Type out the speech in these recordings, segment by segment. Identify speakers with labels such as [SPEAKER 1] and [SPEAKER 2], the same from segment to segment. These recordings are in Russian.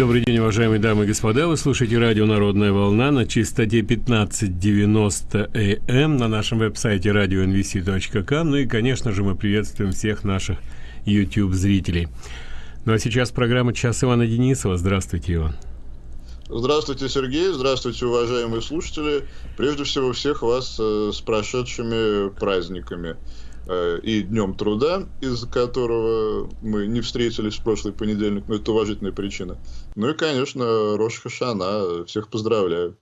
[SPEAKER 1] Добрый день, уважаемые дамы и господа. Вы слушаете радио «Народная волна» на частоте 1590 АМ на нашем веб-сайте radionvc.com. Ну и, конечно же, мы приветствуем всех наших YouTube-зрителей. Ну а сейчас программа «Час Ивана Денисова». Здравствуйте, Иван.
[SPEAKER 2] Здравствуйте, Сергей. Здравствуйте, уважаемые слушатели. Прежде всего, всех вас э, с прошедшими праздниками. Э, и Днем труда, из-за которого мы не встретились в прошлый понедельник, но это уважительная причина. Ну и, конечно, Рош Хашана. Всех поздравляю.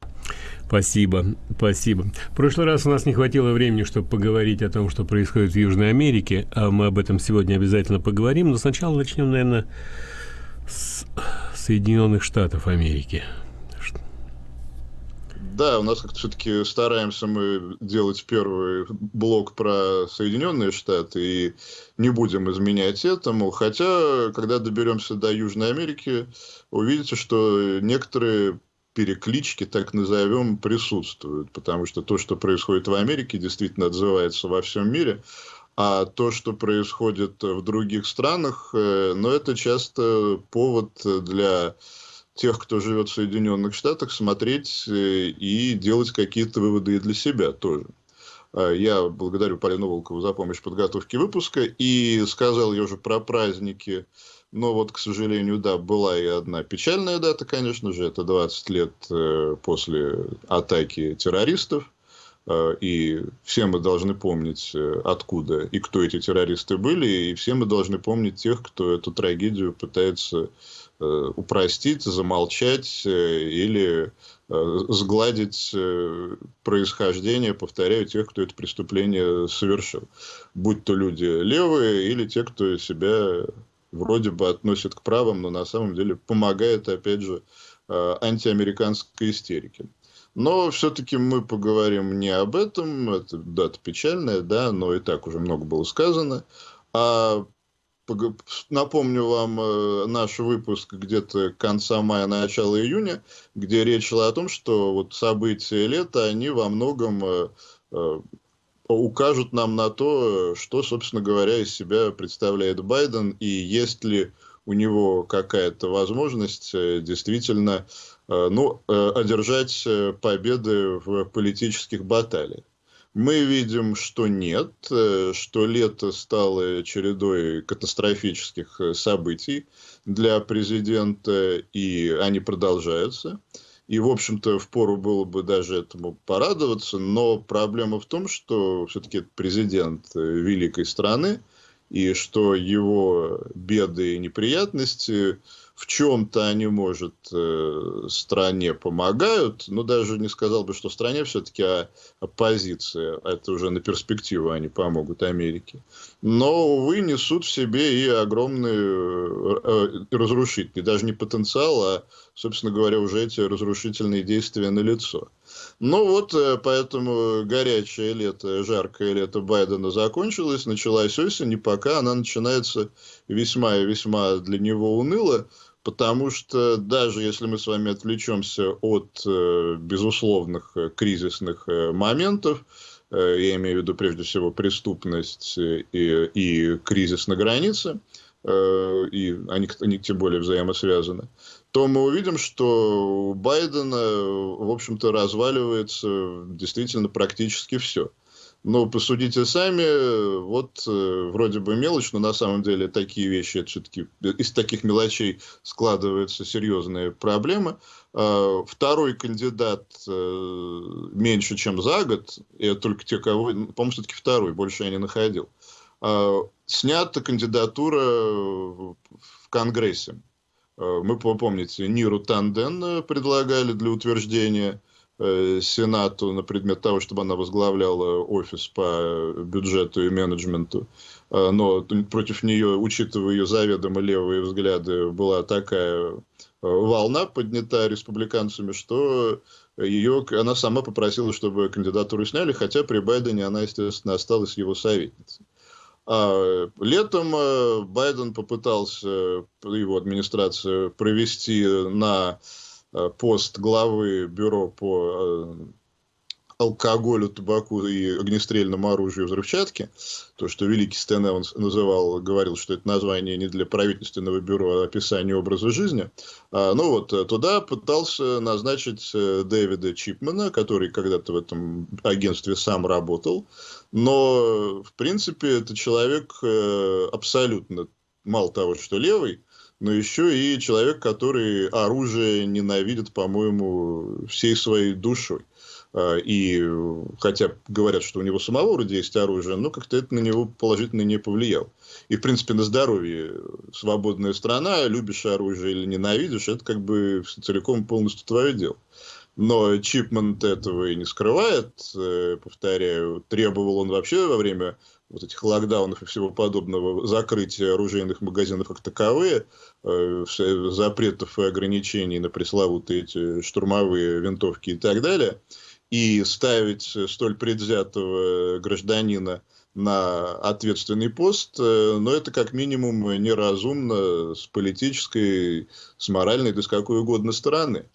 [SPEAKER 1] Спасибо, спасибо. В прошлый раз у нас не хватило времени, чтобы поговорить о том, что происходит в Южной Америке, а мы об этом сегодня обязательно поговорим, но сначала начнем, наверное, с Соединенных Штатов Америки.
[SPEAKER 2] Да, у нас как-то все-таки стараемся мы делать первый блок про Соединенные Штаты и не будем изменять этому. Хотя, когда доберемся до Южной Америки, увидите, что некоторые переклички, так назовем, присутствуют. Потому что то, что происходит в Америке, действительно отзывается во всем мире. А то, что происходит в других странах, э, ну, это часто повод для тех, кто живет в Соединенных Штатах, смотреть э, и делать какие-то выводы и для себя тоже. А, я благодарю Полину Волкову за помощь в подготовке выпуска и сказал я уже про праздники. Но вот, к сожалению, да, была и одна печальная дата, конечно же, это 20 лет э, после атаки террористов. А, и все мы должны помнить, э, откуда и кто эти террористы были, и все мы должны помнить тех, кто эту трагедию пытается упростить, замолчать э, или э, сгладить происхождение, повторяю, тех, кто это преступление совершил. Будь то люди левые или те, кто себя вроде бы относит к правым, но на самом деле помогает, опять же, антиамериканской истерике. Но все-таки мы поговорим не об этом, это дата печальная, да, но и так уже много было сказано, а Напомню вам э, наш выпуск где-то конца мая, начала июня, где речь шла о том, что вот события лета, они во многом э, э, укажут нам на то, что, собственно говоря, из себя представляет Байден, и есть ли у него какая-то возможность действительно ну, одержать победы в политических баталиях. Мы видим, что нет, э, что лето стало чередой катастрофических э, событий для президента, и они продолжаются. И, в общем-то, впору было бы даже этому порадоваться, но проблема в том, что все-таки президент э, великой страны, и что его беды и неприятности в чем-то они, может, э, стране помогают, но даже не сказал бы, что стране все-таки а оппозиция, это уже на перспективу они помогут Америке. Но, увы, несут в себе и огромный э, разрушительный, даже не потенциал, а, собственно говоря, уже эти разрушительные действия на лицо. Ну вот, э, поэтому горячее лето, жаркое лето Байдена закончилось, началась осень, и пока она начинается весьма и весьма для него уныло, потому что даже если мы с вами отвлечемся от э, безусловных э, кризисных э, моментов, я имею в виду прежде всего преступность и, и кризис на границе, и они, они тем более взаимосвязаны, то мы увидим, что у Байдена, в общем-то, разваливается действительно практически все. Но посудите сами, вот э, вроде бы мелочь, но на самом деле такие вещи, это все-таки из таких мелочей складываются серьезные проблемы. Э, второй кандидат э, меньше, чем за год, и только те, кого, по-моему, все-таки второй, больше я не находил. Э, снята кандидатура в Конгрессе. Э, мы, помните, Ниру Танден предлагали для утверждения Э, Сенату на предмет того, чтобы она возглавляла офис по бюджету и менеджменту. Э, но против нее, учитывая ее заведомо левые взгляды, была такая э, волна поднята республиканцами, что ее, она сама попросила, чтобы кандидатуру сняли, хотя при Байдене она, естественно, осталась его советницей. А летом Байден попытался, его администрация, провести на Э, пост главы бюро по алкоголю, табаку и огнестрельному оружию взрывчатки, то, что великий Стэн Эванс называл, говорил, что это название не для правительственного бюро, а описание образа жизни. А, ну вот, туда пытался назначить э, Дэвида Чипмана, который когда-то в этом агентстве сам работал, но, в принципе, это человек э, абсолютно, мало того, что левый, но еще и человек, который оружие ненавидит, по-моему, всей своей душой. А, и хотя говорят, что у него самого вроде есть оружие, но как-то это на него положительно не повлияло. И, в принципе, на здоровье свободная страна, любишь оружие или ненавидишь, это как бы целиком полностью твое дело. Но Чипмент этого и не скрывает, э, повторяю, требовал он вообще во время вот этих локдаунов и всего подобного, закрытия оружейных магазинов как таковые, э, запретов и ограничений на пресловутые эти штурмовые винтовки и так далее, и ставить столь предвзятого гражданина на ответственный пост, э, но это как минимум неразумно с политической, с моральной, да с какой угодно стороны.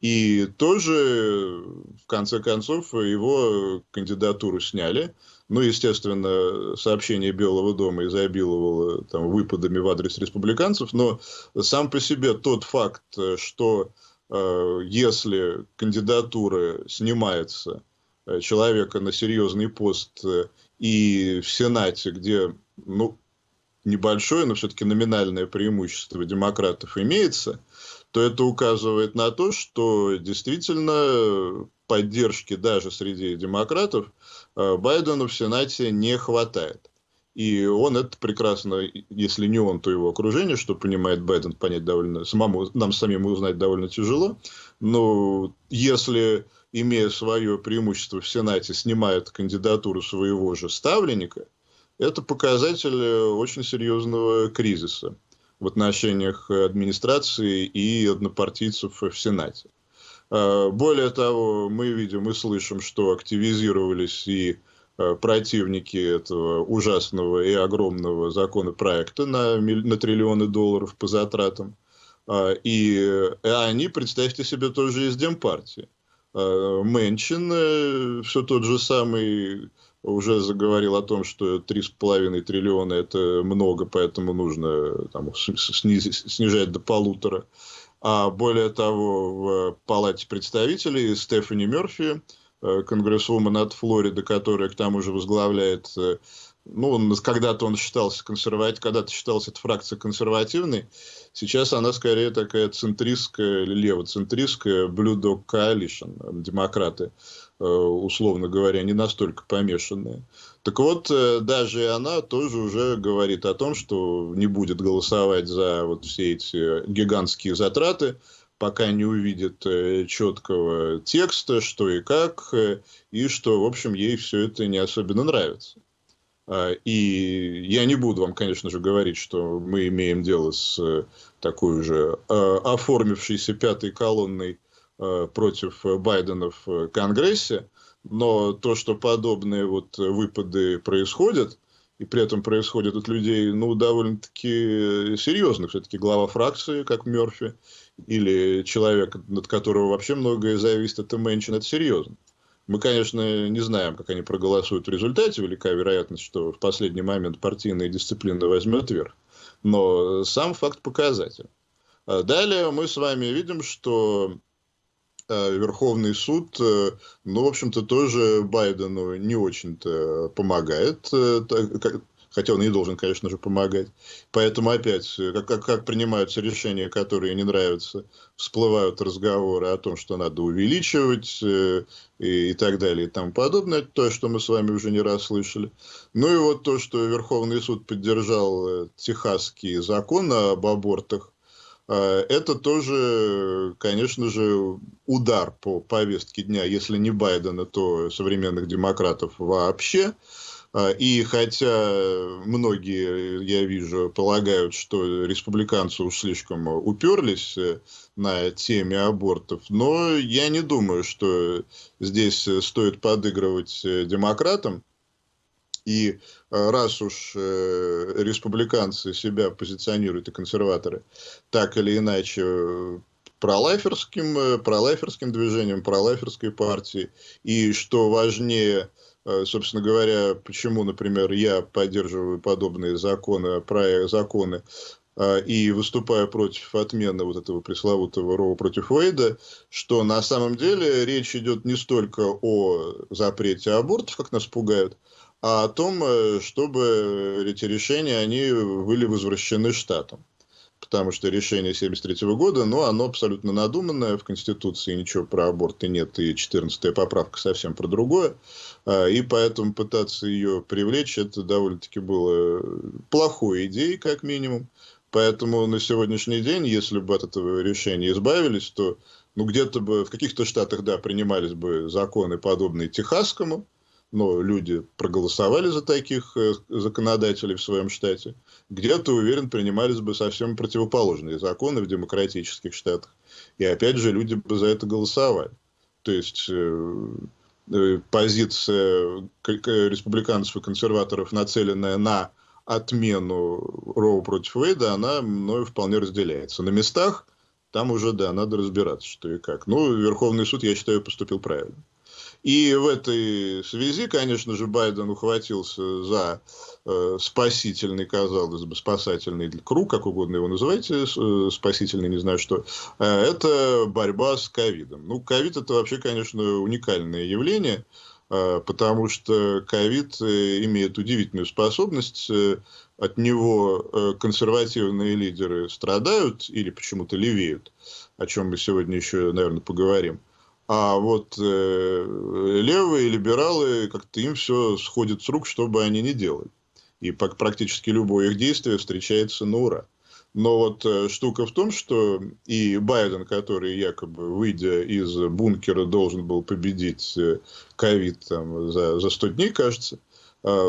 [SPEAKER 2] И тоже, в конце концов, его кандидатуру сняли. Ну, естественно, сообщение Белого дома изобиловало там, выпадами в адрес республиканцев, но сам по себе тот факт, что э, если кандидатура снимается э, человека на серьезный пост э, и в Сенате, где ну, небольшое, но все-таки номинальное преимущество демократов имеется, то это указывает на то, что действительно поддержки даже среди демократов Э, Байдену в Сенате не хватает. И он это прекрасно, если не он, то его окружение, что понимает Байден, понять довольно, самому, нам самим узнать довольно тяжело. Но если, имея свое преимущество в Сенате, снимает кандидатуру своего же ставленника, это показатель очень серьезного кризиса в отношениях администрации и однопартийцев в Сенате. Э, более того, мы видим и слышим, что активизировались и э, противники этого ужасного и огромного законопроекта на, на триллионы долларов по затратам. Э, и они, представьте себе, тоже из Демпартии. Мэнчин, все тот же самый, уже заговорил о том, что 3,5 триллиона это много, поэтому нужно там, снизить, снижать до полутора. А более того, в Палате представителей Стефани Мерфи, э, конгрессвумен от Флориды, которая к тому же возглавляет, э, ну, он, когда-то он считался консервативным, когда-то считался эта фракция консервативной, сейчас она скорее такая центристская, левоцентристская Blue Dog Coalition, демократы, э, условно говоря, не настолько помешанные. Так вот, э, даже она тоже уже говорит о том, что не будет голосовать за вот все эти гигантские затраты, пока не увидит э, четкого текста, что и как, э, и что, в общем, ей все это не особенно нравится. А, и я не буду вам, конечно же, говорить, что мы имеем дело с такой же оформившейся пятой колонной против Байдена в Конгрессе, но то, что подобные вот выпады происходят, и при этом происходят от людей, ну, довольно-таки серьезных. Все-таки глава фракции, как Мерфи, или человек, над которого вообще многое зависит, это Мэнчин, это серьезно. Мы, конечно, не знаем, как они проголосуют в результате. Велика вероятность, что в последний момент партийная дисциплина возьмет верх. Но сам факт показатель. А далее мы с вами видим, что Э, Верховный суд, э, ну, в общем-то, тоже Байдену не очень-то помогает, э, хотя он и должен, конечно же, помогать. Поэтому опять, как, как, как принимаются решения, которые не нравятся, всплывают разговоры о том, что надо увеличивать и, и так далее и тому подобное. То, что мы с вами уже не раз слышали. Ну и вот то, что Верховный суд поддержал техасский закон об абортах, а, это тоже, конечно же, удар по повестке дня, если не Байдена, то современных демократов вообще. А, и хотя многие, я вижу, полагают, что республиканцы уж слишком уперлись э, на теме абортов, но я не думаю, что здесь стоит подыгрывать э, демократам. И э, раз уж республиканцы себя позиционируют и консерваторы так или иначе пролайферским, пролайферским движением, пролайферской партией. И что важнее, собственно говоря, почему, например, я поддерживаю подобные законы, про законы и выступаю против отмены вот этого пресловутого Роу против Уэйда, что на самом деле речь идет не столько о запрете абортов, как нас пугают, а о том, э, чтобы эти решения, они были возвращены штатам. Потому что решение 1973 года, ну, оно абсолютно надуманное, в Конституции ничего про аборты нет, и 14-я поправка совсем про другое. А, и поэтому пытаться ее привлечь, это довольно-таки было плохой идеей, как минимум. Поэтому на сегодняшний день, если бы от этого решения избавились, то ну, где-то бы в каких-то штатах, да, принимались бы законы, подобные техасскому, но люди проголосовали за таких э, законодателей в своем штате, где-то, уверен, принимались бы совсем противоположные законы в демократических штатах. И опять же, люди бы за это голосовали. То есть э, э, позиция республиканцев и консерваторов, нацеленная на отмену Роу против Уэйда, она мною вполне разделяется. На местах там уже, да, надо разбираться, что и как. Ну, Верховный суд, я считаю, поступил правильно. И в этой связи, конечно же, Байден ухватился за э, спасительный, казалось бы, спасательный круг, как угодно его называйте, э, спасительный, не знаю что, э, это борьба с ковидом. Ну, ковид это вообще, конечно, уникальное явление, э, потому что ковид э, имеет удивительную способность, э, от него э, консервативные лидеры страдают или почему-то левеют, о чем мы сегодня еще, наверное, поговорим. А вот э, левые либералы, как-то им все сходит с рук, что бы они ни делали. И практически любое их действие встречается на ура. Но вот э, штука в том, что и Байден, который якобы, выйдя из бункера, должен был победить э, ковид там, за, за 100 дней, кажется, э,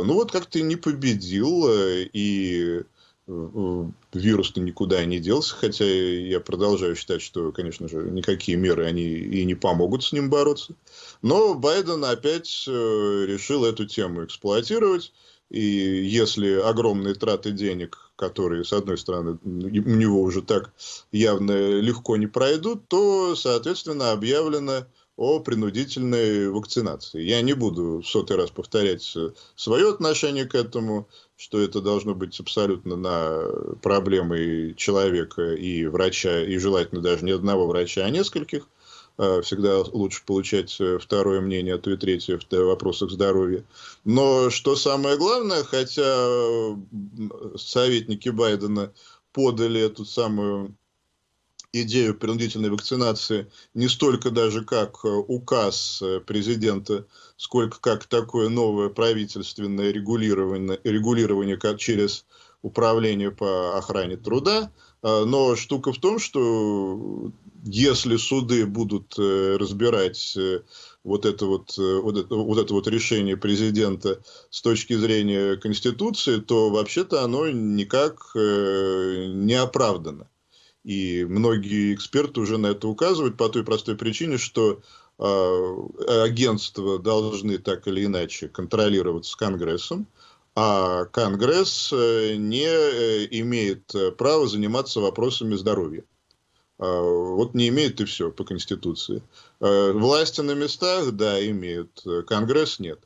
[SPEAKER 2] ну вот как-то не победил, э, и вирус-то никуда не делся, хотя я продолжаю считать, что, конечно же, никакие меры они и не помогут с ним бороться. Но Байден опять э, решил эту тему эксплуатировать, и если огромные траты денег, которые, с одной стороны, у него уже так явно легко не пройдут, то, соответственно, объявлено о принудительной вакцинации. Я не буду в сотый раз повторять свое отношение к этому, что это должно быть абсолютно на проблемы человека и врача, и желательно даже не одного врача, а нескольких. Э, всегда лучше получать э, второе мнение, а то и третье в вопросах здоровья. Но что самое главное, хотя советники Байдена подали эту самую идею принудительной вакцинации не столько даже как э, указ э, президента, сколько как такое новое правительственное регулирование, регулирование как через управление по охране труда. А, но штука в том, что если суды будут э, разбирать вот это вот, вот, это, вот это вот решение президента с точки зрения Конституции, то вообще-то оно никак не оправдано. И многие эксперты уже на это указывают по той простой причине, что э, агентства должны так или иначе контролироваться Конгрессом, а Конгресс э, не э, имеет права заниматься вопросами здоровья. А, вот не имеет и все по Конституции. Власти на местах, да, имеют, Конгресс нет.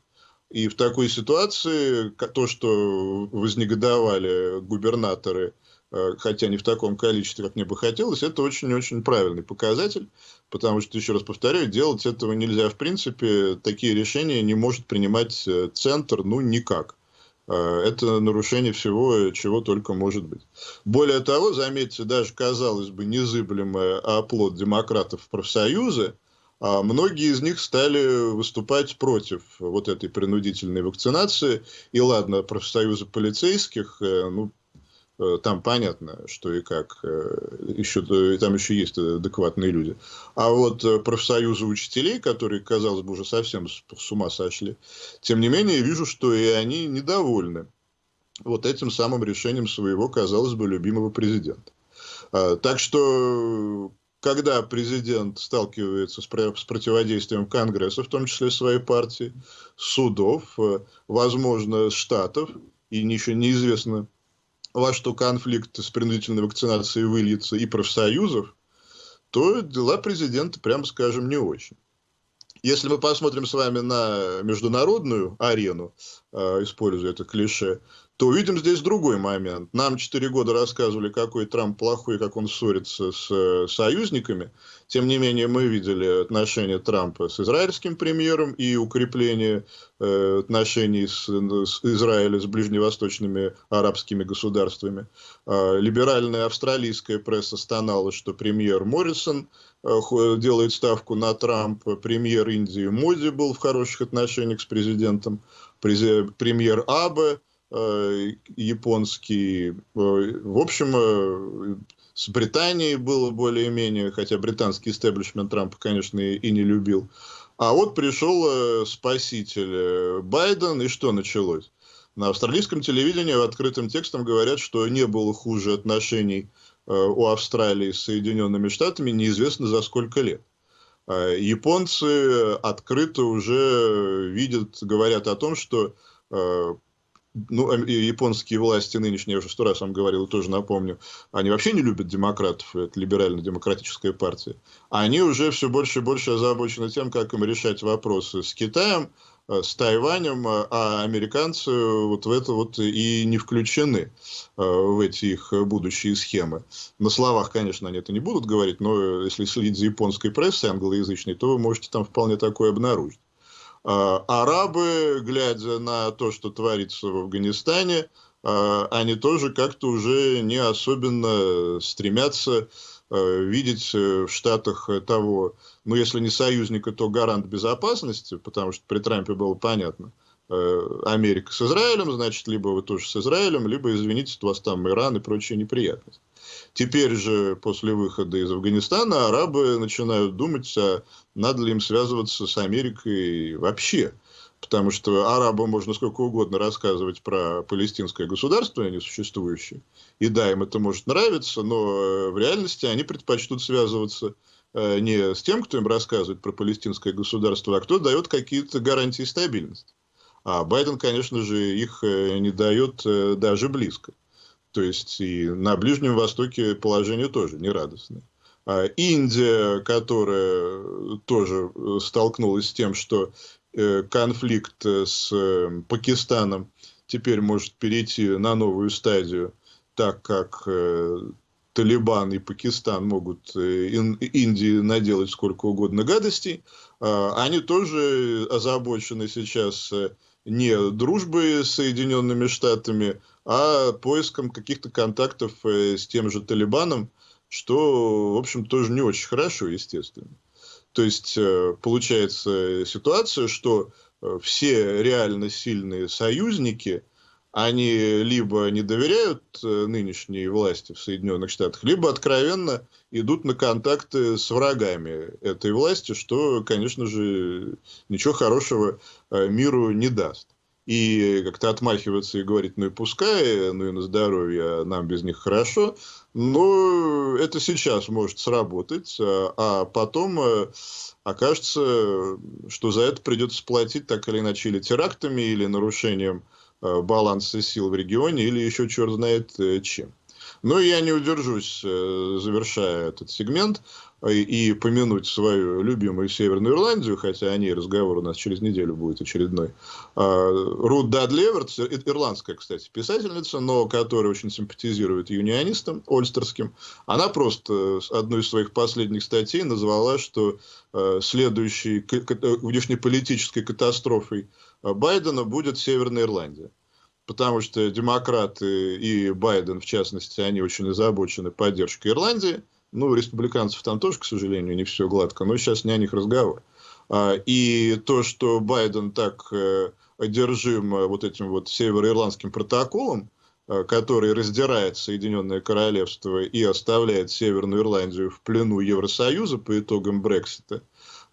[SPEAKER 2] И в такой ситуации то, что вознегодовали губернаторы Э, хотя не в таком количестве, как мне бы хотелось, это очень-очень правильный показатель, потому что, еще раз повторяю, делать этого нельзя в принципе, такие решения не может принимать э, центр, ну, никак. Э, это нарушение всего, чего только может быть. Более того, заметьте, даже, казалось бы, незыблемый оплот демократов профсоюзы, а многие из них стали выступать против вот этой принудительной вакцинации. И ладно, профсоюзы полицейских, ну, Э, там понятно, что и как, э, еще, там еще есть адекватные люди. А вот э, профсоюзы учителей, которые, казалось бы, уже совсем с ума сошли, тем не менее, вижу, что и они недовольны вот этим самым решением своего, казалось бы, любимого президента. А, так что, когда президент сталкивается с, противодействием Конгресса, в том числе своей партии, судов, возможно, штатов, и еще неизвестно, во что конфликт с принудительной вакцинацией выльется и профсоюзов, то дела президента, прямо скажем, не очень. Если мы посмотрим с вами на международную арену, э, используя это клише, то увидим здесь другой момент. Нам четыре года рассказывали, какой Трамп плохой, как он ссорится с э, союзниками. Тем не менее, мы видели отношения Трампа с израильским премьером и укрепление э, отношений с, с Израиля с ближневосточными арабскими государствами. Э, либеральная австралийская пресса стонала, что премьер Моррисон э, делает ставку на Трампа. Премьер Индии Моди был в хороших отношениях с президентом. Премьер Абе Э, японский. Э, в общем, э, с Британией было более-менее, хотя британский истеблишмент Трампа, конечно, и не любил. А вот пришел спаситель Байден, и что началось? На австралийском телевидении открытым текстом говорят, что не было хуже отношений у Австралии с Соединенными Штатами неизвестно за сколько лет. Японцы открыто уже видят, говорят о том, что ну, японские власти нынешние, я уже сто раз вам говорил, тоже напомню, они вообще не любят демократов, это либерально-демократическая партия. Они уже все больше и больше озабочены тем, как им решать вопросы с Китаем, э, с Тайванем, э, а американцы вот в это вот и не включены э, в эти их будущие схемы. На словах, конечно, они это не будут говорить, но если следить за японской прессой англоязычной, то вы можете там вполне такое обнаружить. А, арабы, глядя на то, что творится в Афганистане, а, они тоже как-то уже не особенно стремятся а, видеть в Штатах того, ну, если не союзника, то гарант безопасности, потому что при Трампе было понятно, Америка с Израилем, значит, либо вы тоже с Израилем, либо, извините, у вас там Иран и прочие неприятности. Теперь же, после выхода из Афганистана, арабы начинают думать, а надо ли им связываться с Америкой вообще. Потому что арабам можно сколько угодно рассказывать про палестинское государство, несуществующее. И да, им это может нравиться, но э, в реальности они предпочтут связываться э, не с тем, кто им рассказывает про палестинское государство, а кто дает какие-то гарантии стабильности. А Байден, конечно же, их э, не дает даже близко. То есть и на Ближнем Востоке положение тоже нерадостное. А Индия, которая тоже э, столкнулась с тем, что э, конфликт с э, Пакистаном теперь может перейти на новую стадию, так как Талибан и Пакистан могут Индии наделать сколько угодно гадостей, а они тоже озабочены сейчас не дружбой с Соединенными Штатами, а поиском каких-то контактов э, с тем же Талибаном, что, в общем, тоже не очень хорошо, естественно. То есть, э, получается ситуация, что э, все реально сильные союзники, они либо не доверяют нынешней власти в Соединенных Штатах, либо откровенно идут на контакты с врагами этой власти, что, конечно же, ничего хорошего миру не даст и как-то отмахиваться и говорить, ну и пускай, ну и на здоровье, нам без них хорошо. Но это сейчас может сработать, а, а потом э, окажется, что за это придется платить так или иначе или терактами, или нарушением э, баланса сил в регионе, или еще черт знает э, чем. Но я не удержусь, завершая этот сегмент, и помянуть свою любимую Северную Ирландию, хотя о ней разговор у нас через неделю будет очередной. А, Рут Дадли Эвертс, ирландская, кстати, писательница, но которая очень симпатизирует юнионистам ольстерским, она просто одной из своих последних статей назвала, что а, следующей внешнеполитической катастрофой Байдена будет Северная Ирландия потому что демократы и Байден, в частности, они очень озабочены поддержкой Ирландии, ну, у республиканцев там тоже, к сожалению, не все гладко, но сейчас не о них разговор. А, и то, что Байден так э, одержим э, вот этим вот североирландским протоколом, э, который раздирает Соединенное Королевство и оставляет Северную Ирландию в плену Евросоюза по итогам Брексита,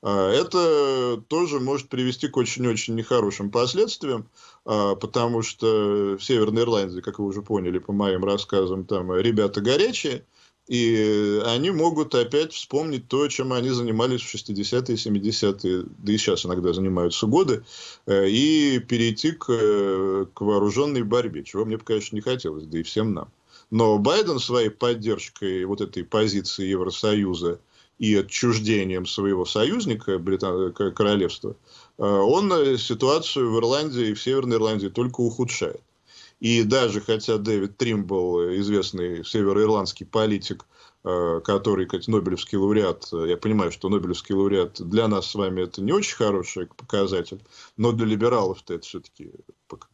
[SPEAKER 2] это тоже может привести к очень-очень нехорошим последствиям, потому что в Северной Ирландии, как вы уже поняли по моим рассказам, там ребята горячие – и они могут опять вспомнить то, чем они занимались в 60-е, 70-е, да и сейчас иногда занимаются годы, э, и перейти к, э, к вооруженной борьбе, чего мне, конечно, не хотелось, да и всем нам. Но Байден своей поддержкой вот этой позиции Евросоюза и отчуждением своего союзника, Британ... королевства, э, он ситуацию в Ирландии и в Северной Ирландии только ухудшает. И даже хотя Дэвид Тримбл, известный североирландский политик, Э, который, как Нобелевский лауреат, э, я понимаю, что Нобелевский лауреат для нас с вами это не очень хороший показатель, но для либералов-то это все-таки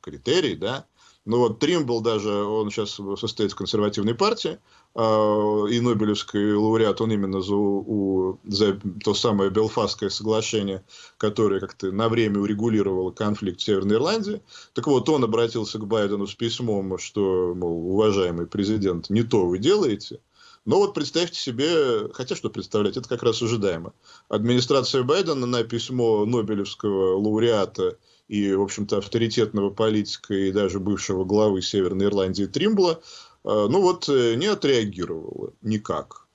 [SPEAKER 2] критерий, да. Ну вот Тримбл даже, он сейчас состоит в консервативной партии, э, и Нобелевский лауреат, он именно за, у, за то самое Белфастское соглашение, которое как-то на время урегулировало конфликт в Северной Ирландии. Так вот, он обратился к Байдену с письмом, что, мол, уважаемый президент, не то вы делаете – но вот представьте себе, хотя что представлять, это как раз ожидаемо. Администрация Байдена на письмо Нобелевского лауреата и, в общем-то, авторитетного политика и даже бывшего главы Северной Ирландии Тримбла, ну вот, э, не отреагировала никак.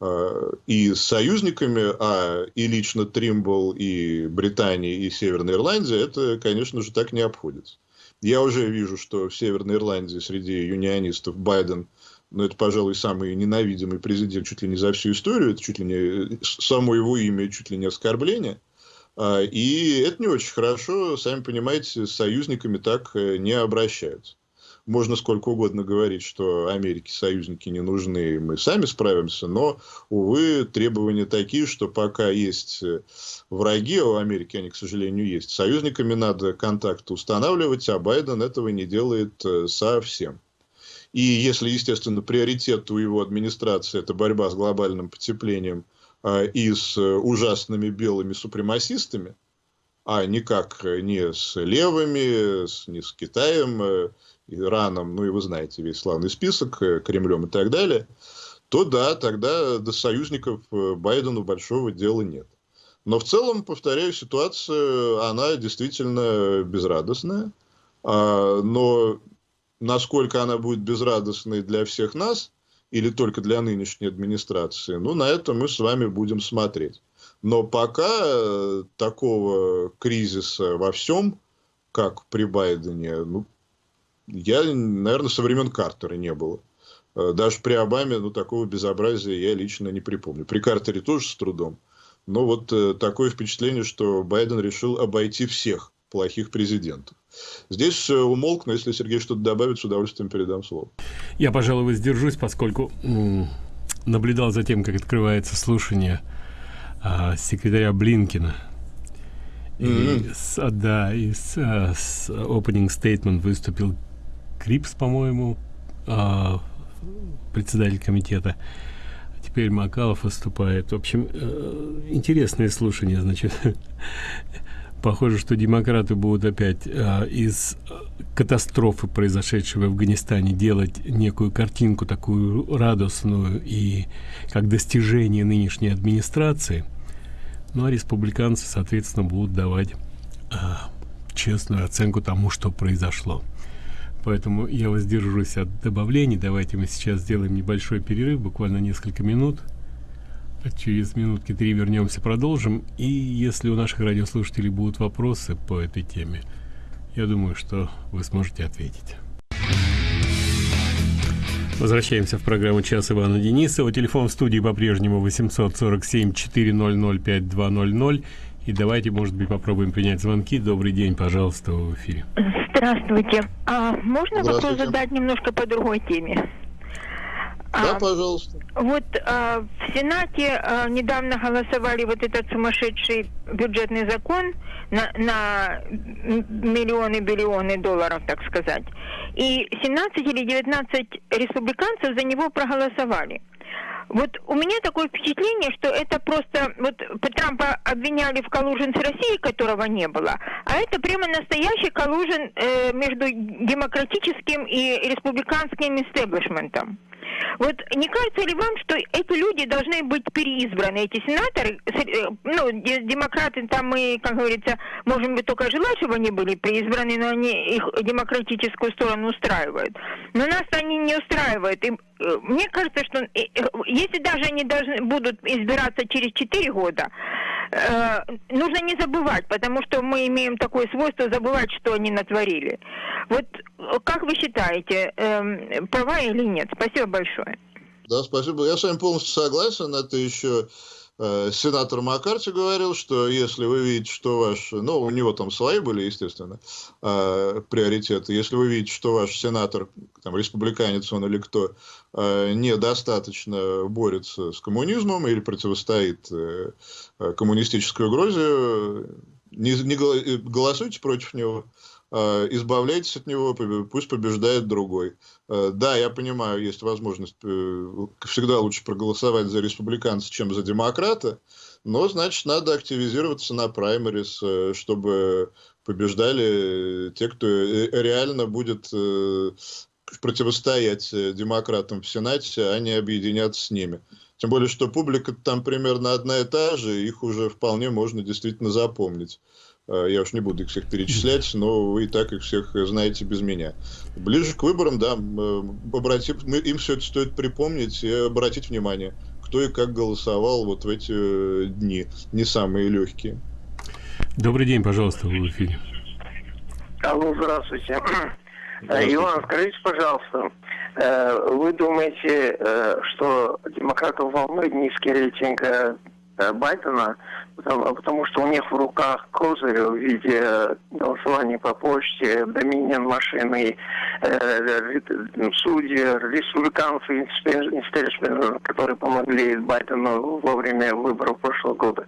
[SPEAKER 2] Э, и с союзниками, а и лично Тримбл, и Британия, и Северная Ирландия, это, конечно же, так не обходится. Я уже вижу, что в Северной Ирландии среди юнионистов Байден – но это, пожалуй, самый ненавидимый президент чуть ли не за всю историю, это чуть ли не само его имя, чуть ли не оскорбление. А, и это не очень хорошо, сами понимаете, с союзниками так э, не обращаются. Можно сколько угодно говорить, что Америке союзники не нужны, мы сами справимся, но, увы, требования такие, что пока есть э, враги, а у Америки они, к сожалению, есть, союзниками надо контакты устанавливать, а Байден этого не делает э, совсем. И если, естественно, приоритет у его администрации – это борьба с глобальным потеплением а, и с э, ужасными белыми супремасистами, а никак не с левыми, не с Китаем, Ираном, ну и вы знаете весь славный список, э, Кремлем и так далее, то да, тогда до союзников Байдену большого дела нет. Но в целом, повторяю, ситуация, она действительно безрадостная. А, но насколько она будет безрадостной для всех нас или только для нынешней администрации, ну, на это мы с вами будем смотреть. Но пока э, такого кризиса во всем, как при Байдене, ну, я, наверное, со времен Картера не было. Э, даже при Обаме ну, такого безобразия я лично не припомню. При Картере тоже с трудом. Но вот э, такое впечатление, что Байден решил обойти всех плохих президентов. Здесь умолк, но если Сергей что-то добавит, с удовольствием передам слово.
[SPEAKER 1] Я, пожалуй, воздержусь, поскольку наблюдал за тем, как открывается слушание а, секретаря Блинкина. И mm-hmm. с, а, да, и с, а, с opening statement выступил Крипс, по-моему, а, председатель комитета. Теперь Макалов выступает. В общем, э, интересное слушание, значит. Похоже, что демократы будут опять э, из катастрофы, произошедшей в Афганистане, делать некую картинку такую радостную и как достижение нынешней администрации. Ну а республиканцы, соответственно, будут давать э, честную оценку тому, что произошло. Поэтому я воздержусь от добавлений. Давайте мы сейчас сделаем небольшой перерыв, буквально несколько минут. Через минутки три вернемся, продолжим. И если у наших радиослушателей будут вопросы по этой теме, я думаю, что вы сможете ответить. Возвращаемся в программу «Час Ивана Денисова». Телефон в студии по-прежнему 847-400-5200. И давайте, может быть, попробуем принять звонки. Добрый день, пожалуйста, в эфире.
[SPEAKER 3] Здравствуйте. А можно вопрос задать немножко по другой теме?
[SPEAKER 2] Да, а, пожалуйста.
[SPEAKER 3] Вот а, в Сенате а, недавно голосовали вот этот сумасшедший бюджетный закон на, на миллионы, биллионы долларов, так сказать. И 17 или 19 республиканцев за него проголосовали. Вот у меня такое впечатление, что это просто... Вот Трампа обвиняли в коллужен с Россией, которого не было, а это прямо настоящий коллужен э, между демократическим и республиканским истеблишментом. Вот не кажется ли вам, что эти люди должны быть переизбраны, эти сенаторы, э, ну, демократы там мы, как говорится, можем бы только желать, чтобы они были переизбраны, но они их демократическую сторону устраивают. Но нас они не устраивают. И э, мне кажется, что э, если даже они должны будут избираться через 4 года, э, нужно не забывать, потому что мы имеем такое свойство забывать, что они натворили. Вот как вы считаете, э, права или нет? Спасибо большое.
[SPEAKER 2] Да, спасибо. Я с вами полностью согласен. Это еще Э, сенатор Маккарти говорил, что если вы видите, что ваш... Ну, у него там свои были, естественно, э, приоритеты. Если вы видите, что ваш сенатор, там, республиканец он или кто, э, недостаточно борется с коммунизмом или противостоит коммунистической угрозе, не, не голосуйте против него. Э, избавляйтесь от него, пусть побеждает другой. Э, да, я понимаю, есть возможность э, всегда лучше проголосовать за республиканца, чем за демократа, но, значит, надо активизироваться на праймерис, чтобы побеждали те, кто реально будет противостоять демократам в Сенате, а не объединяться с ними. Тем более, что публика там примерно одна и та же, их уже вполне можно действительно запомнить. Э, я уж не буду их всех перечислять, но вы и так их всех знаете без меня. Ближе к выборам, да, э, обратим, мы, им все это стоит припомнить и обратить внимание, кто и как голосовал вот в эти э, дни, не самые легкие.
[SPEAKER 1] Добрый день, пожалуйста, в эфире.
[SPEAKER 4] Алло, здравствуйте. здравствуйте. Иван, скажите, пожалуйста, вы думаете, что демократов волнует низкий рейтинг Байдена, потому, что у них в руках козырь в виде голосования по почте, доминион машины, э, судьи, республиканцы, которые помогли Байдену во время выборов прошлого года.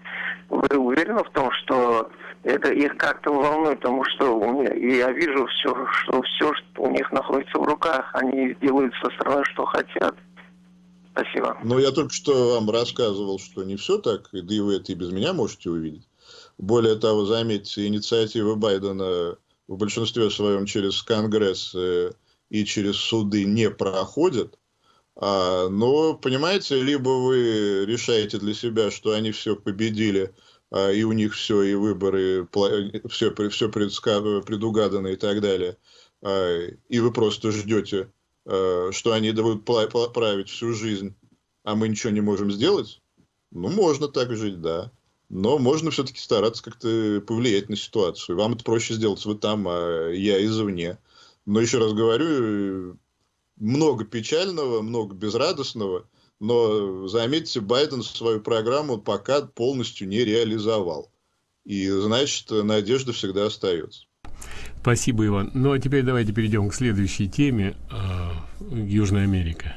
[SPEAKER 4] Вы уверены в том, что это их как-то волнует, потому что у меня, я вижу все, что все, что у них находится в руках, они делают со стороны, что хотят. Спасибо.
[SPEAKER 2] Ну, я только что вам рассказывал, что не все так, да и вы это и без меня можете увидеть. Более того, заметьте, инициативы Байдена в большинстве своем через Конгресс э, и через суды не проходят. А, но, понимаете, либо вы решаете для себя, что они все победили, а, и у них все, и выборы, все, все предугадано и так далее, а, и вы просто ждете что они будут править всю жизнь, а мы ничего не можем сделать, ну, можно так жить, да. Но можно все-таки стараться как-то повлиять на ситуацию. Вам это проще сделать вы там, а я извне. Но еще раз говорю, много печального, много безрадостного, но заметьте, Байден свою программу пока полностью не реализовал. И значит, надежда всегда остается.
[SPEAKER 1] Спасибо, Иван. Ну, а теперь давайте перейдем к следующей теме. Э, Южная Америка.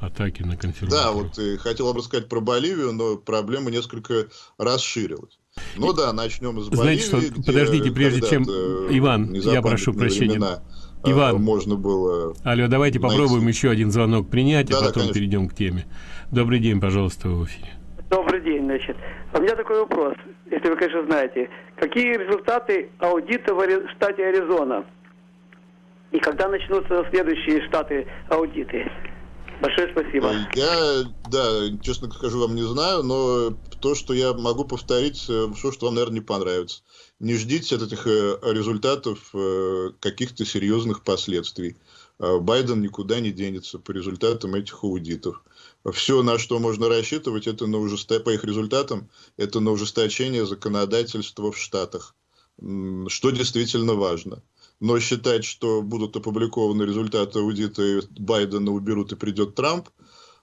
[SPEAKER 1] Атаки на конференцию.
[SPEAKER 2] Да, вот и хотел бы рассказать про Боливию, но проблема несколько расширилась. Ну да, начнем с
[SPEAKER 1] Боливии. Знаете что, подождите, прежде чем... Иван, я прошу прощения. Времена,
[SPEAKER 2] э, Иван, можно было...
[SPEAKER 1] Алло, давайте найти. попробуем еще один звонок принять, да, а потом да, перейдем к теме. Добрый день, пожалуйста, в эфире.
[SPEAKER 5] Добрый день, значит. У меня такой вопрос, если вы, конечно, знаете. Какие результаты аудита в штате Аризона? И когда начнутся следующие штаты аудиты? Большое спасибо.
[SPEAKER 2] Я, да, честно скажу, вам не знаю, но то, что я могу повторить, все, э, что вам, наверное, не понравится. Не ждите от этих э, результатов э, каких-то серьезных последствий. Байден никуда не денется по результатам этих аудитов все, на что можно рассчитывать, это на ужесто... по их результатам, это на ужесточение законодательства в Штатах, что действительно важно. Но считать, что будут опубликованы результаты аудита, и Байдена уберут и придет Трамп,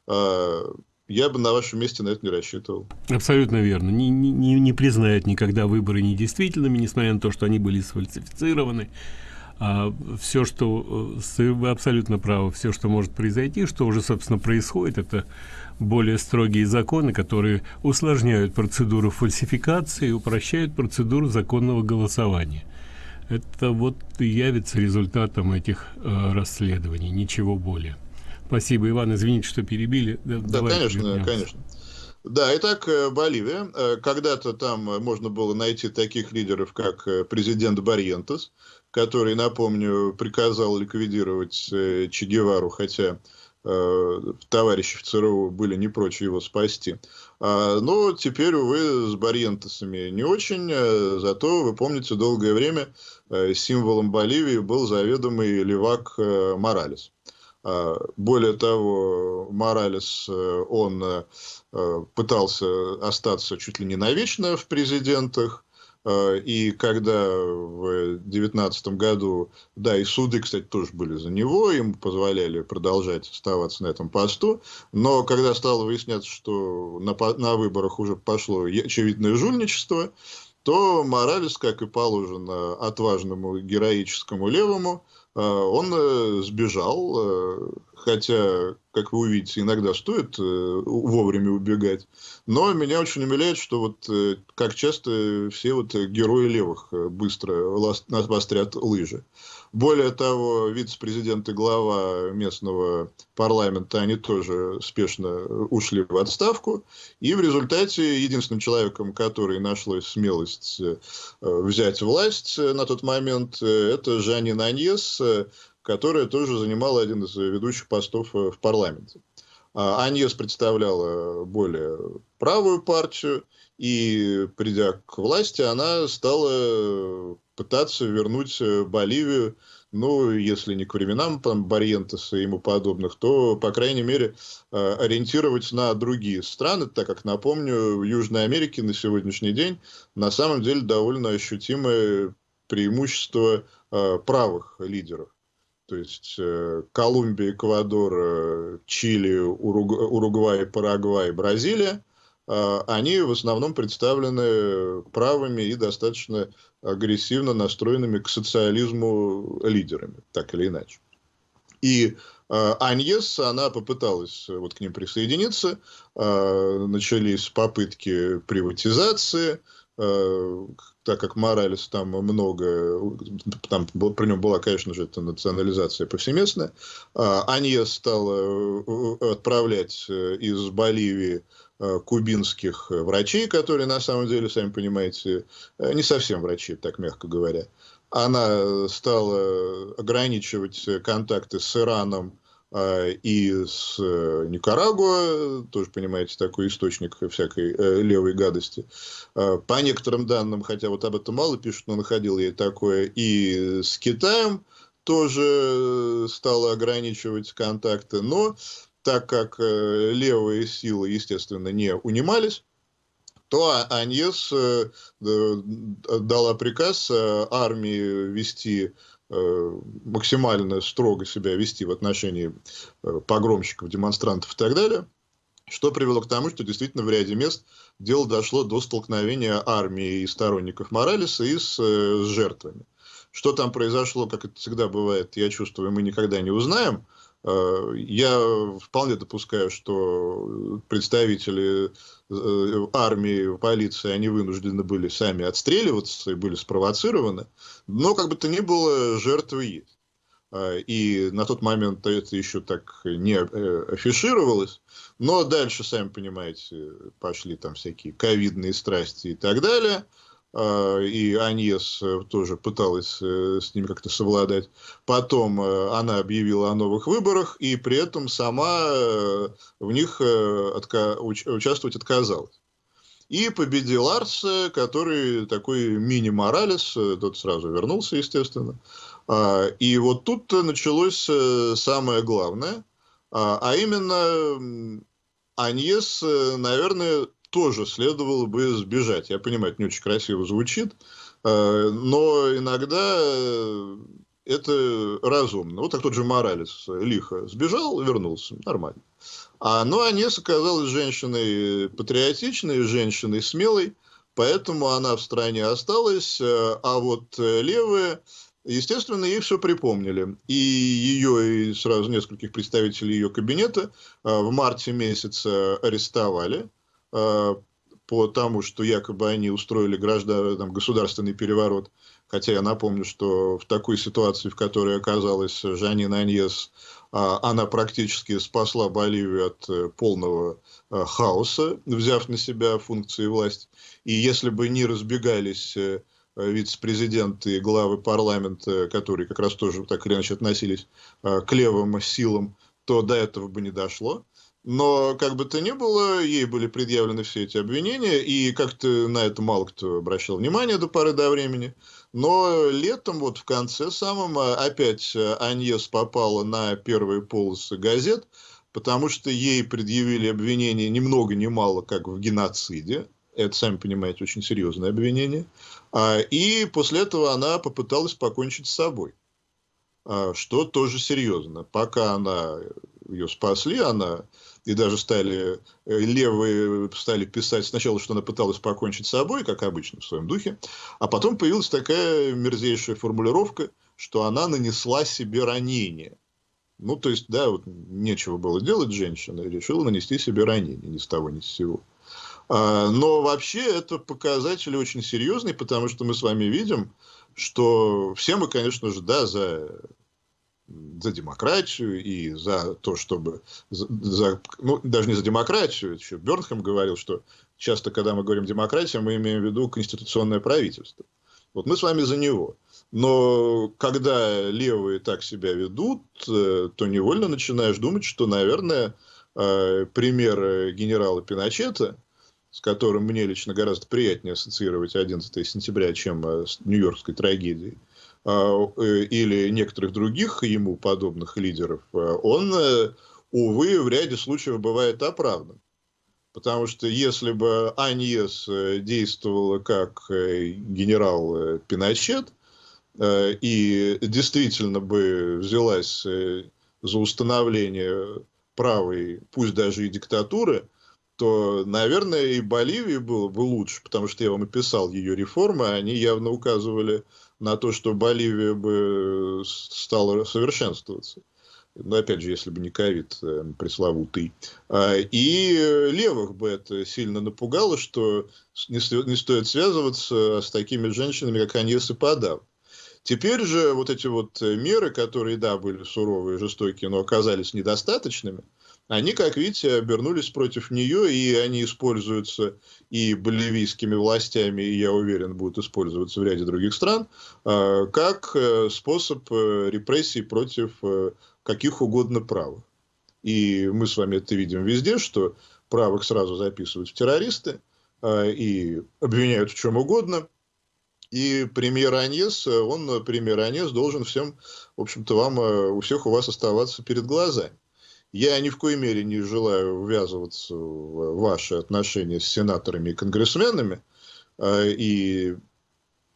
[SPEAKER 2] а, я бы на вашем месте на это не рассчитывал.
[SPEAKER 1] Абсолютно верно. Не, не, не признают никогда выборы недействительными, несмотря на то, что они были сфальсифицированы а все, что э, вы абсолютно правы, все, что может произойти, что уже, собственно, происходит, это более строгие законы, которые усложняют процедуру фальсификации и упрощают процедуру законного голосования. Это вот и явится результатом этих э, расследований, ничего более. Спасибо, Иван, извините, что перебили.
[SPEAKER 2] Да, да конечно, вернемся. конечно. Да, итак, э, Боливия. Э, когда-то там можно было найти таких лидеров, как президент Барьентес, который, напомню, приказал ликвидировать э, Че Гевару, хотя э, товарищи в ЦРУ были не прочь его спасти. А, но теперь, увы, с Барьентесами не очень, э, зато, вы помните, долгое время э, символом Боливии был заведомый левак Моралес. А, более того, Моралес, он пытался остаться чуть ли не навечно в президентах, и когда в 2019 году, да, и суды, кстати, тоже были за него, ему позволяли продолжать оставаться на этом посту, но когда стало выясняться, что на, на выборах уже пошло очевидное жульничество, то Моралес, как и положено отважному героическому левому, э, он э, сбежал, хотя, как вы увидите, иногда стоит э, вовремя убегать. Но меня очень умиляет, что вот э, как часто все вот герои левых э, быстро вострят лыжи. Более того, вице-президент и глава местного парламента, они тоже спешно ушли в отставку. И в результате единственным человеком, который нашлось смелость взять власть на тот момент, это Жанин Аньес, которая тоже занимала один из ведущих постов э, в парламенте. А Аньес представляла более правую партию, и придя к власти, она стала пытаться вернуть э, Боливию, ну, если не к временам там, Барьентеса и ему подобных, то, по крайней мере, э, ориентировать на другие страны, так как, напомню, в Южной Америке на сегодняшний день на самом деле довольно ощутимое преимущество правых лидеров. То есть э, Колумбия, Эквадор, э, Чили, Уругвай, Парагвай, Бразилия, э, они в основном представлены правыми и достаточно агрессивно настроенными к социализму лидерами, так или иначе. И Аньес, она попыталась вот к ним присоединиться, начались попытки приватизации, так как Моралес там много, там при нем была, конечно же, эта национализация повсеместная, а, Анье стал э, отправлять э, из Боливии э, кубинских врачей, которые на самом деле, сами понимаете, не совсем врачи, так мягко говоря. Она стала ограничивать контакты с Ираном, и с э, Никарагуа, тоже, понимаете, такой источник всякой э, левой гадости. По некоторым данным, хотя вот об этом мало пишут, но находил я такое, и с Китаем тоже стала ограничивать контакты, но так как э, левые силы, естественно, не унимались, то Аньес дала приказ армии вести Э, максимально строго себя вести в отношении э, погромщиков, демонстрантов и так далее, что привело к тому, что действительно в ряде мест дело дошло до столкновения армии и сторонников Моралеса и с, э, с жертвами. Что там произошло, как это всегда бывает, я чувствую, мы никогда не узнаем. Я вполне допускаю, что представители Э, армии, полиции, они вынуждены были сами отстреливаться и были спровоцированы. Но, как бы то ни было, жертвы есть. А, и на тот момент это еще так не э, афишировалось. Но дальше, сами понимаете, пошли там всякие ковидные страсти и так далее – и Аньес э, тоже пыталась э, с ними как-то совладать. Потом э, она объявила о новых выборах, и при этом сама в них отка участвовать отказалась. И победил Арс, который такой мини-моралес, тот сразу вернулся, естественно. А, и вот тут началось самое главное, а, а именно Аньес, наверное, тоже следовало бы сбежать. Я понимаю, это не очень красиво звучит, э, но иногда э, это разумно. Вот так тот же Моралес лихо сбежал, вернулся, нормально. А, ну, Анес оказалась женщиной патриотичной, женщиной смелой, поэтому она в стране осталась, э, а вот левые, естественно, ей все припомнили. И ее, и сразу нескольких представителей ее кабинета в марте месяце арестовали, Э, по тому, что якобы они устроили граждан, там, государственный переворот. Хотя я напомню, что в такой ситуации, в которой оказалась Жанин Аньес, а, она практически спасла Боливию от э, полного э, хаоса, взяв на себя функции власти. И если бы не разбегались вице-президенты и главы парламента, которые как раз тоже так или иначе относились к левым силам, то до этого бы не дошло. Но, как бы то ни было, ей были предъявлены все эти обвинения, и как-то на это мало кто обращал внимание до поры до времени. Но летом, вот в конце самом, а, опять а, Аньес попала на первые полосы газет, потому что ей предъявили обвинения ни много ни мало, как в геноциде. Это, сами понимаете, очень серьезное обвинение. А, и после этого она попыталась покончить с собой. Что тоже серьезно. Пока она ее спасли, она и даже стали э, левые стали писать сначала, что она пыталась покончить с собой, как обычно в своем духе, а потом появилась такая мерзейшая формулировка, что она нанесла себе ранение. Ну, то есть, да, вот нечего было делать женщина, решила нанести себе ранение ни с того, ни с сего. А, но вообще это показатели очень серьезные, потому что мы с вами видим, что все мы, конечно же, да, за за демократию и за то, чтобы... За, ну, даже не за демократию, еще Бернхэм говорил, что часто, когда мы говорим демократия, мы имеем в виду конституционное правительство. Вот мы с вами за него. Но когда левые так себя ведут, э, то невольно начинаешь думать, что, наверное, э, пример генерала Пиночета, с которым мне лично гораздо приятнее ассоциировать 11 сентября, чем э, с Нью-Йоркской трагедией, или некоторых других ему подобных лидеров, он, увы, в ряде случаев бывает оправдан. Потому что если бы Аньес действовала как генерал Пиночет, Э, и действительно бы взялась э, за установление правой, пусть даже и диктатуры, то, наверное, и Боливии было бы лучше, потому что я вам описал ее реформы, они явно указывали на то, что Боливия бы стала совершенствоваться. Но опять же, если бы не ковид э, пресловутый. А, и левых бы это сильно напугало, что не, стоит связываться с такими женщинами, как Аньес и Падав. Теперь же вот эти вот э, меры, которые, да, были суровые, жестокие, но оказались недостаточными, они, как видите, обернулись против нее, и они используются и боливийскими властями, и, я уверен, будут использоваться в ряде других стран, а, как э, способ э, репрессий против каких угодно правых. И мы с вами это видим везде, что правых сразу записывают в террористы а, и обвиняют в чем угодно – и премьер Аньес, он, премьер Аньес, должен всем, в общем-то, вам, э, у всех у вас оставаться перед глазами. Я ни в коей мере не желаю ввязываться в ваши отношения с сенаторами и конгрессменами, э, и,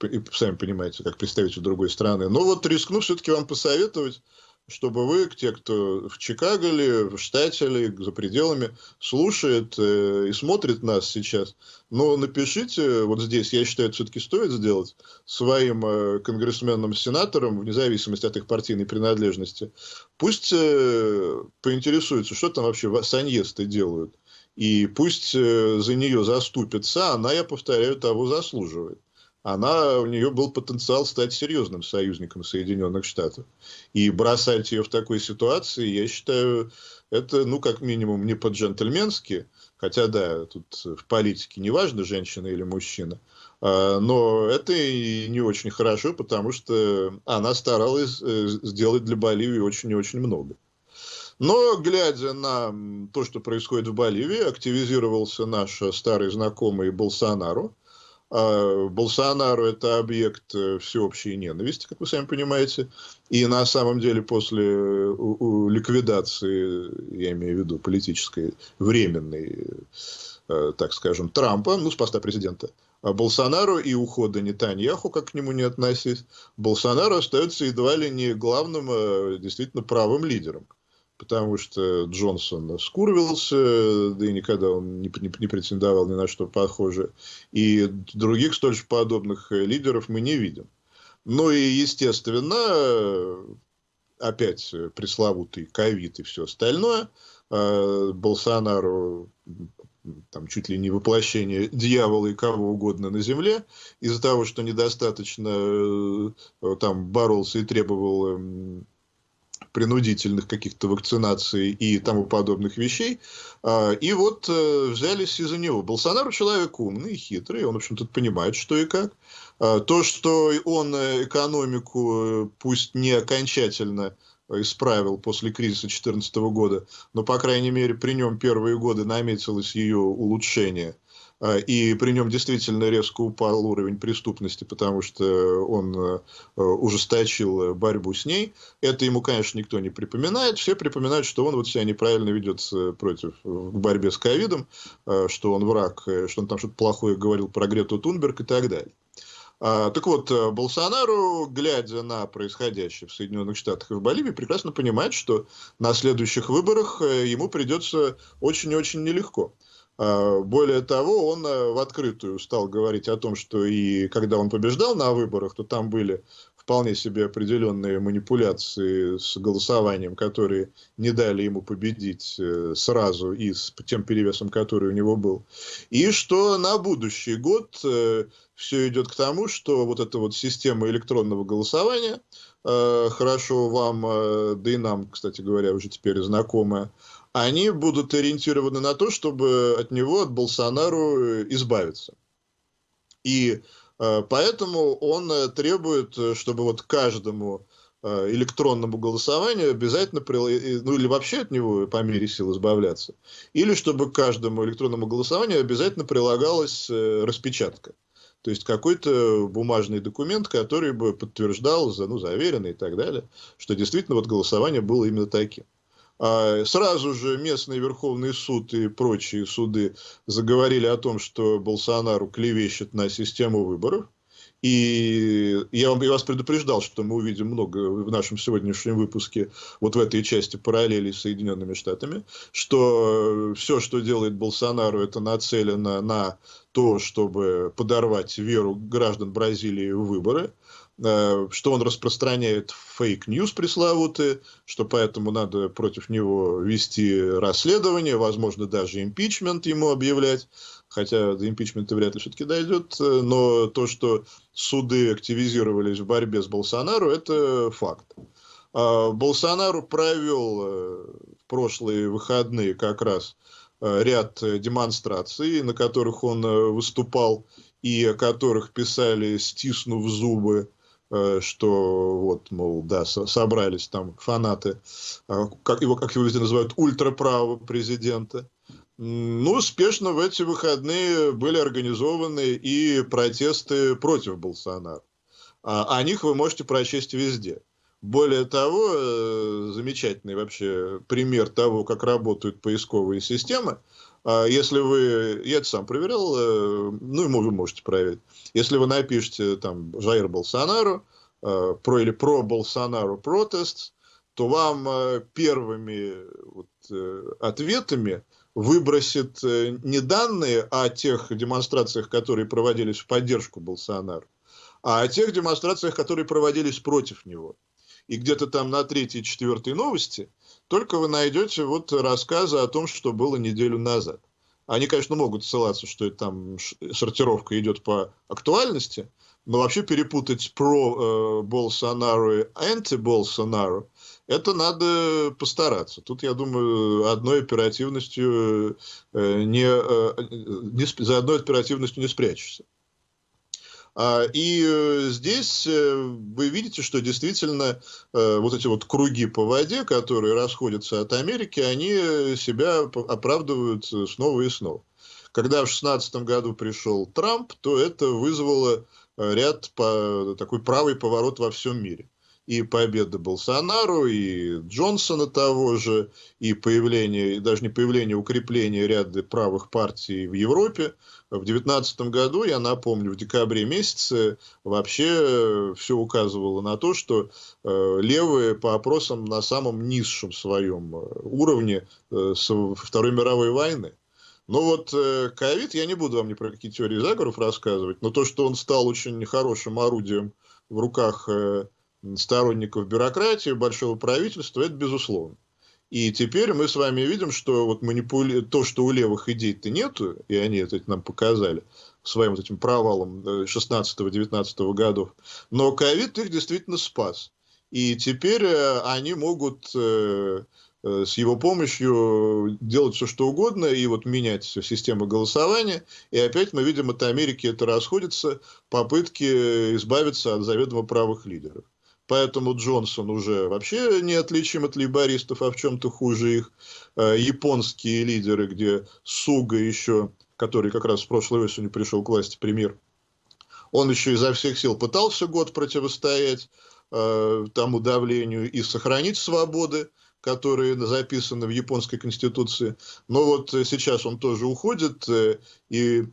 [SPEAKER 2] и сами понимаете, как представитель другой страны. Но вот рискну все-таки вам посоветовать чтобы вы, те, кто в Чикаго ли, в штате ли, за пределами, слушает э, и смотрит нас сейчас, но напишите, вот здесь, я считаю, это все-таки стоит сделать, своим э, конгрессменам, сенаторам, вне зависимости от их партийной принадлежности, пусть э, поинтересуются, что там вообще саньесты делают, и пусть э, за нее заступится, она, я повторяю, того заслуживает она, у нее был потенциал стать серьезным союзником Соединенных Штатов. И бросать ее в такой ситуации, я считаю, это, ну, как минимум, не по-джентльменски, хотя, да, тут в политике не важно, женщина или мужчина, а, но это и не очень хорошо, потому что она старалась э, сделать для Боливии очень и очень много. Но, глядя на то, что происходит в Боливии, активизировался наш старый знакомый Болсонару, а Болсонару это объект э, всеобщей ненависти, как вы сами понимаете. И на самом деле после э, ликвидации, я имею в виду политической, временной, э, так скажем, Трампа, ну, с поста президента, а Болсонару и ухода Нетаньяху, как к нему не относись, Болсонару остается едва ли не главным, действительно правым лидером потому что Джонсон скурвился, да и никогда он не, не, не претендовал ни на что похожее. И других столь же подобных лидеров мы не видим. Ну и, естественно, опять пресловутый ковид и все остальное. А, Болсонару там чуть ли не воплощение дьявола и кого угодно на земле, из-за того, что недостаточно э, там боролся и требовал эм, принудительных каких-то вакцинаций и тому подобных вещей. А, и вот э, взялись из-за него. Болсонару человек умный, хитрый, он, в общем-то, понимает, что и как. А, то, что он э, экономику, э, пусть не окончательно исправил после кризиса 2014 года, но, по крайней мере, при нем первые годы наметилось ее улучшение. А, и при нем действительно резко упал уровень преступности, потому что он э, ужесточил борьбу с ней. Это ему, конечно, никто не припоминает. Все припоминают, что он вот себя неправильно ведет против в борьбе с ковидом, что он враг, что он там что-то плохое говорил про Грету Тунберг и так далее. А, так вот, э, Болсонару, глядя на происходящее в Соединенных Штатах и в Боливии, прекрасно понимает, что на следующих выборах э, ему придется очень-очень нелегко. Более того, он э, в открытую стал говорить о том, что и когда он побеждал на выборах, то там были вполне себе определенные манипуляции с голосованием, которые не дали ему победить э, сразу и с тем перевесом, который у него был. И что на будущий год э, все идет к тому, что вот эта вот система электронного голосования, хорошо вам, да и нам, кстати говоря, уже теперь знакомая, они будут ориентированы на то, чтобы от него, от Болсонару избавиться. И Э, поэтому он э, требует, э, чтобы вот каждому электронному голосованию обязательно, ну или вообще от него по мере сил избавляться, или чтобы каждому электронному голосованию обязательно прилагалась распечатка. То есть какой-то бумажный документ, который бы подтверждал, ну, заверенный и так далее, что действительно вот голосование было именно таким. А сразу же местный Верховный суд и прочие суды заговорили о том, что Болсонару клевещет на систему выборов. И я, вам, я вас предупреждал, что мы увидим много в нашем сегодняшнем выпуске, вот в этой части параллели с Соединенными Штатами, что все, что делает Болсонару, это нацелено на то, чтобы подорвать веру граждан Бразилии в выборы. Э, что он распространяет fake news пресловутые, что поэтому надо против него вести расследование, возможно, даже импичмент ему объявлять, хотя до импичмента вряд ли все-таки дойдет, э, но то, что суды активизировались в борьбе с Болсонару, это факт. А Болсонару провел э, в прошлые выходные как раз ряд демонстраций, на которых он выступал и о которых писали, стиснув зубы, что вот, мол, да, собрались там фанаты, а, как его, как его везде называют, ультраправого президента. Ну, успешно в эти выходные были организованы и протесты против Болсонара. А, о них вы можете прочесть везде. Более того, э, замечательный вообще пример того, как работают поисковые системы. А если вы, я это сам проверял, э, ну, вы можете проверить. Если вы напишете там Жаир Болсонару, э, про или про Болсонару протест, то вам э, первыми вот, ответами выбросит не данные о тех демонстрациях, которые проводились в поддержку Болсонару, а о тех демонстрациях, которые проводились против него. И где-то там на третьей, четвертой новости – только вы найдете вот рассказы о том, что было неделю назад. Они, конечно, могут ссылаться, что это там сортировка идет по актуальности, но вообще перепутать про э, Болсонару и анти-Болсонару, это надо постараться. Тут, я думаю, одной оперативностью э, не, э, не, за одной оперативностью не спрячешься. А, и э, здесь э, вы видите, что действительно э, вот эти вот круги по воде, которые расходятся от Америки, они себя оправдывают снова и снова. Когда в 2016 году пришел Трамп, то это вызвало ряд по, такой правый поворот во всем мире и победа Болсонару, и Джонсона того же, и появление, и даже не появление, укрепление ряда правых партий в Европе. В 2019 году, я напомню, в декабре месяце вообще все указывало на то, что э, левые по опросам на самом низшем своем э, уровне э, с Второй мировой войны. Но вот ковид, я не буду вам ни про какие теории заговоров рассказывать, но то, что он стал очень хорошим орудием в руках сторонников бюрократии, большого правительства, это безусловно. И теперь мы с вами видим, что вот манипули... то, что у левых идей-то нету, и они это нам показали своим вот этим провалом 16-19 э, годов, но ковид их действительно спас. И теперь э, они могут э, с его помощью делать все, что угодно, и вот менять систему голосования. И опять мы видим, от Америки это расходится, попытки избавиться от заведомо правых лидеров. Поэтому Джонсон уже вообще неотличим от лейбористов, а в чем-то хуже их. Э, японские лидеры, где Суга еще который как раз в прошлой осенью пришел к власти премьер, он еще изо всех сил пытался год противостоять э, тому давлению и сохранить свободы, которые записаны в японской конституции. Но вот сейчас он тоже уходит, э, и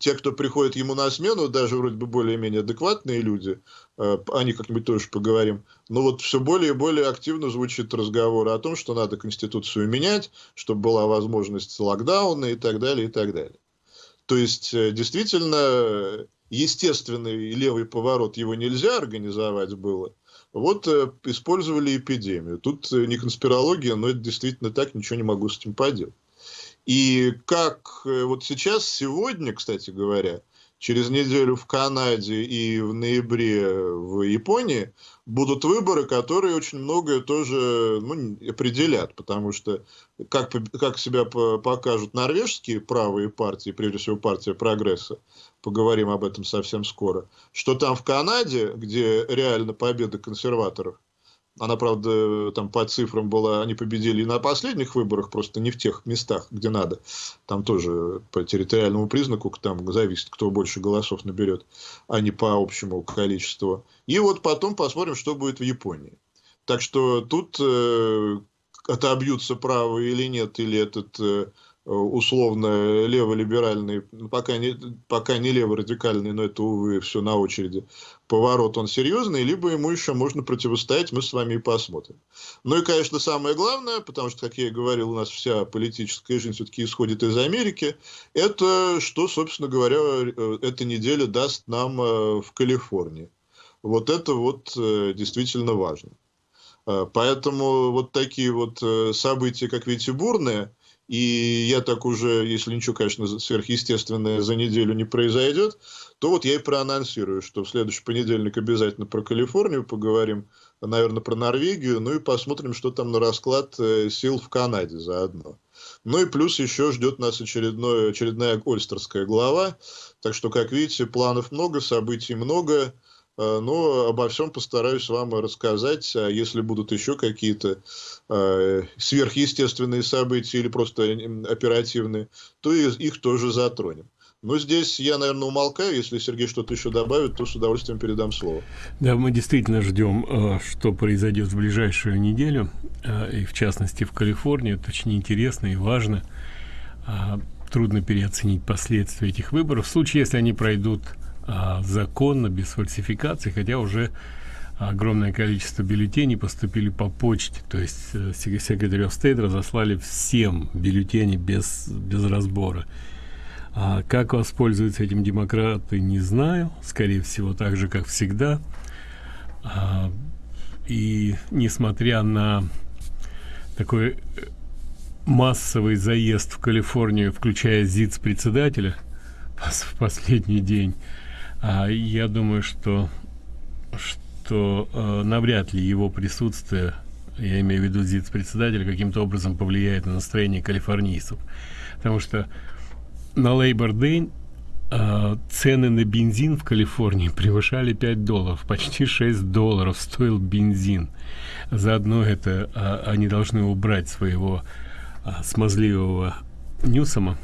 [SPEAKER 2] те, кто приходит ему на смену, даже вроде бы более-менее адекватные люди, э, о них как-нибудь тоже поговорим, но вот все более и более активно звучит разговор о том, что надо Конституцию менять, чтобы была возможность локдауна и так далее, и так далее. То есть, э, действительно, естественный левый поворот его нельзя организовать было. Вот э, использовали эпидемию. Тут не конспирология, но это действительно так, ничего не могу с этим поделать. И как э, вот сейчас, сегодня, кстати говоря, через неделю в Канаде и в ноябре в Японии будут выборы, которые очень многое тоже ну, определят, потому что как, как себя покажут норвежские правые партии, прежде всего партия прогресса, поговорим об этом совсем скоро, что там в Канаде, где реально победа консерваторов, она, правда, там по цифрам была, они победили и на последних выборах, просто не в тех местах, где надо. Там тоже по территориальному признаку там зависит, кто больше голосов наберет, а не по общему количеству. И вот потом посмотрим, что будет в Японии. Так что тут э, отобьются правые или нет, или этот э, Э, условно леволиберальный, ну, пока не, пока не леворадикальный, но это, увы, все на очереди, поворот он серьезный, либо ему еще можно противостоять, мы с вами и посмотрим. Ну и, конечно, самое главное, потому что, как я и говорил, у нас вся политическая жизнь все-таки исходит из Америки, это что, собственно говоря, э, эта неделя даст нам э, в Калифорнии. Вот это вот действительно важно. Поэтому вот такие вот события, как видите, бурные – и я так уже, если ничего, конечно, сверхъестественное за неделю не произойдет, то вот я и проанонсирую, что в следующий понедельник обязательно про Калифорнию поговорим, наверное, про Норвегию, ну и посмотрим, что там на расклад э, сил в Канаде заодно. Ну и плюс еще ждет нас очередное, очередная Ольстерская глава, так что, как видите, планов много, событий много, но обо всем постараюсь вам рассказать. А если будут еще какие-то э, сверхъестественные события или просто оперативные, то их тоже затронем. Но здесь я, наверное, умолкаю. Если Сергей что-то еще добавит, то с удовольствием передам слово.
[SPEAKER 1] Да, мы действительно ждем, э, что произойдет в ближайшую неделю, и в частности в Калифорнии. Это очень интересно и важно. А, трудно переоценить последствия этих выборов. В случае, если они пройдут а, законно, без фальсификаций, хотя уже огромное количество бюллетеней поступили по почте, то есть э, секретарь стейт разослали всем бюллетени без, без разбора. А как воспользуются этим демократы, не знаю. Скорее всего, так же, как всегда. А, и несмотря на такой э, массовый заезд в Калифорнию, включая ЗИЦ-председателя в последний день, я думаю, что, что э, навряд ли его присутствие, я имею в виду ЗИЦ-председателя, каким-то образом повлияет на настроение калифорнийцев. Потому что на Labor Day э, цены на бензин в Калифорнии превышали 5 долларов. Почти 6 долларов стоил бензин. Заодно это э, они должны убрать своего э, смазливого Ньюсома,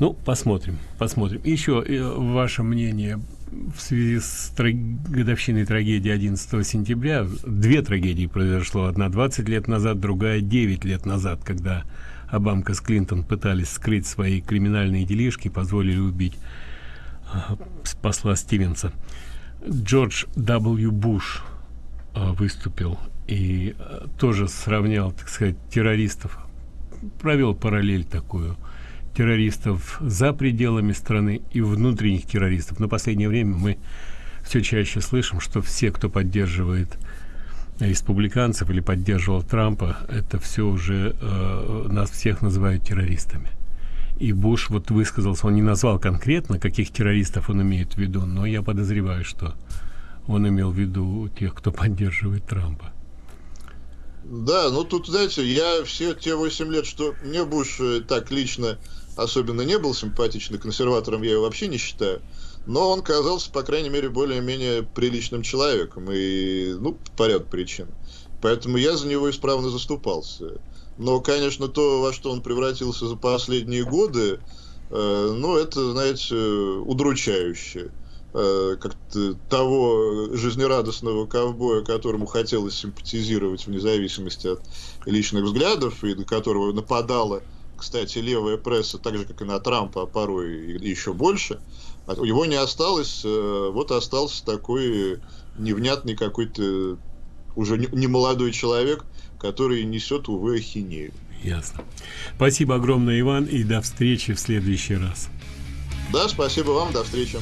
[SPEAKER 1] ну, посмотрим, посмотрим. Еще э, ваше мнение в связи с годовщиной трагедии 11 сентября. Две трагедии произошло. Одна 20 лет назад, другая 9 лет назад, когда Обамка с Клинтон пытались скрыть свои криминальные делишки, позволили убить э, посла Стивенса. Джордж W. Буш э, выступил и э, тоже сравнял, так сказать, террористов, провел параллель такую – террористов за пределами страны и внутренних террористов. Но последнее время мы все чаще слышим, что все, кто поддерживает республиканцев или поддерживал Трампа, это все уже э, нас всех называют террористами. И Буш вот высказался, он не назвал конкретно, каких террористов он имеет в виду, но я подозреваю, что он имел в виду тех, кто поддерживает Трампа.
[SPEAKER 2] Да, ну тут, знаете, я все те 8 лет, что мне Буш э, так лично особенно не был симпатичный, консерватором я его вообще не считаю, но он казался, по крайней мере, более-менее приличным человеком, и, ну, по ряду причин. Поэтому я за него исправно заступался. Но, конечно, то, во что он превратился за последние годы, э, ну, это, знаете, удручающе. Э, как-то того жизнерадостного ковбоя, которому хотелось симпатизировать вне зависимости от личных взглядов, и на которого нападала, кстати, левая пресса, так же, как и на Трампа, а порой еще больше, а его не осталось, э, вот остался такой невнятный какой-то уже не молодой человек, который несет, увы, ахинею.
[SPEAKER 1] Ясно. Спасибо огромное, Иван, и до встречи в следующий раз.
[SPEAKER 2] Да, спасибо вам, до встречи.